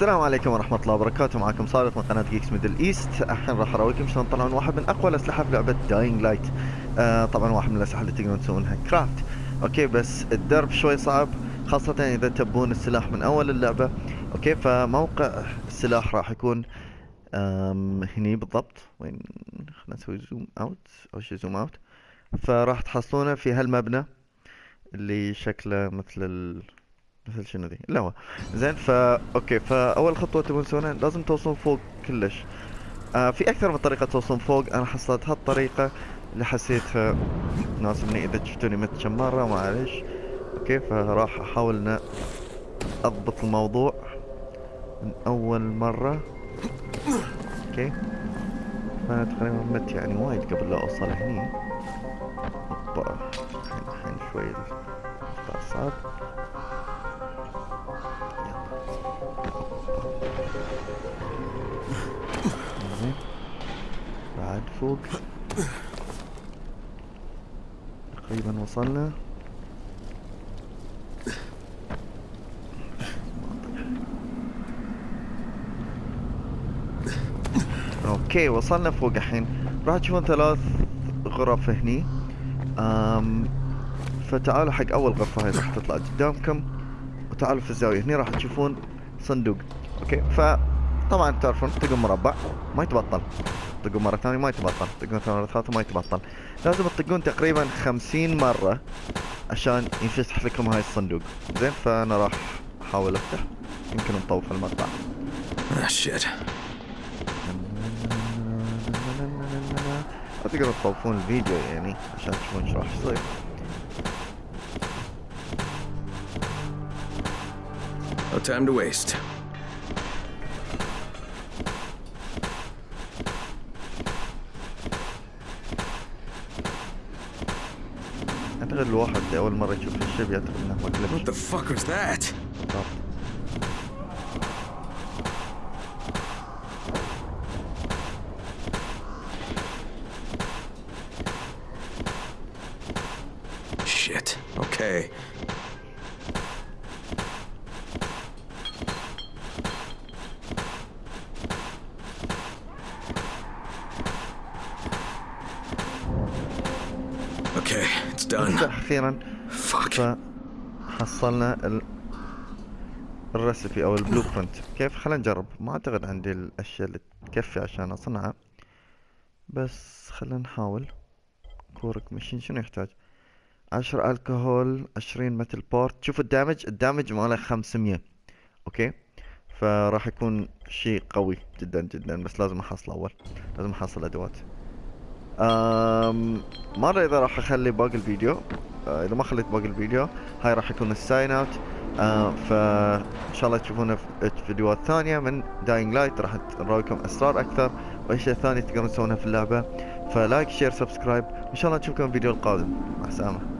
السلام عليكم ورحمة الله وبركاته. معكم صالح من قناة Geeks Middle East الحين راح اراويكم شلون تطلعون واحد من أقوى الأسلحة في لعبة Dying Light آه طبعا واحد من الأسلحة اللي تقدرون تسوونها craft okay بس الدرب شوي صعب خاصة إذا تبون السلاح من أول اللعبة. okay فموقع السلاح راح يكون هني بالضبط. وين؟ خلينا نسوي zoom out أو شي zoom out فراح تحصلونه في هالمبنى اللي شكله مثل ال... مثل شنو ذي لا هو. زين فا okay فاول خطوة تبون تسوونها لازم توصلون فوق كلش. آه في أكثر من طريقة توصلون فوق. أنا حصلت هالطريقة اللي حسيتها تناسبني إذا شفتوني مت كم مره معليش okay فراح أحاول ان أضبط الموضوع من أول مرة. okay. فأنا تقريبا مت يعني وايد قبل لا أوصل هني. أوبا الحين شوي صعب فوق تقريبا وصلنا. okay وصلنا فوق الحين. راح تشوفون ثلاث غرف هني. أم فتعالوا حق أول غرفة هاي راح تطلع قدامكم. وتعالوا في الزاوية. هني راح تشوفون صندوق. okay فطبعا تعرفون تطقون مربع؟ ما يتبطل. تطقون مرة ثانية ما يتبطل. تطقون مرة ثالثة ما يتبطل. لازم تطقون تقريبا خمسين مرة عشان ينفتح لكم هاي الصندوق. زين فأنا راح أحاول أفتح. يمكن نطوف المقطع Ah, shit. تقدروا تطوفون الفيديو يعني عشان تشوفون إيش راح يصير. No time to waste. اعتقد الواحد أول مرة يشوف هالشي بيعتقد انه هو What the glitch. fuck? بالضبط. Shit. Okay. Okay, it's done. نفتح أخيرا. Fuck. فحصلنا ال... الريسبي أو البلو برنت. كيف؟ خلينا نجرب. ما أعتقد عندي الأشياء اللي تكفي عشان أصنعها. بس خلينا نحاول. Korek Machete شنو يحتاج؟ عشرة الكحول عشرين metal parts. شوف ال damage. ال damage ماله خمسمية. okay؟ فراح يكون شيء قوي جدا جدا. بس لازم أحصل أول. لازم أحصل أدوات. ادري إذا راح أخلي باقي الفيديو آه، إذا ما خليت باقي الفيديو هاي راح يكون ال sign out. آه فإن شاء الله تشوفونا في فيديوهات ثانية من Dying Light راح نراويكم أسرار أكثر. واشياء ثانية تقدرون تسوونها في اللعبة. ف like share subscribe. وان شاء الله نشوفكم في الفيديو القادم. مع السلامة.